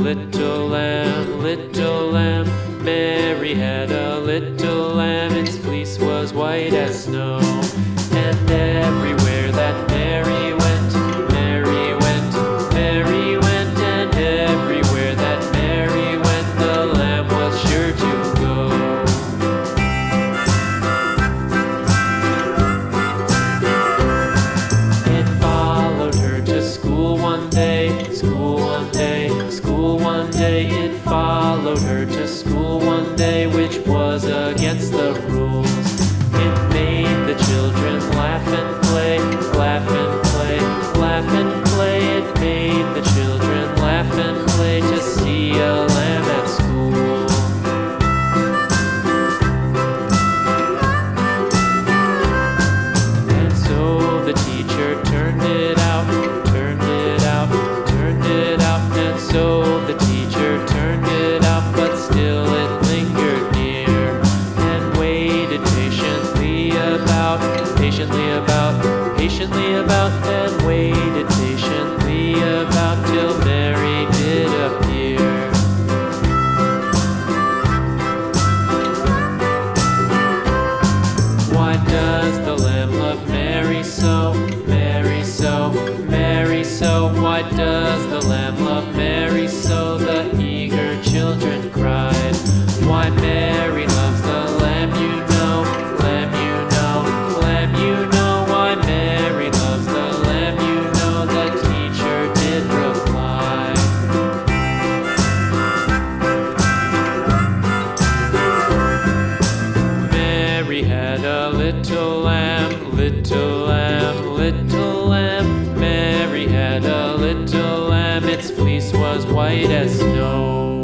little lamb. Little lamb. Mary had a little lamb, its fleece was white as snow. And everywhere that Mary went, Mary went, Mary went, and everywhere that Mary went, the lamb was sure to go. It followed her to school one day, to school about, patiently about, and waited patiently about till Mary little lamb, little lamb. Mary had a little lamb, its fleece was white as snow.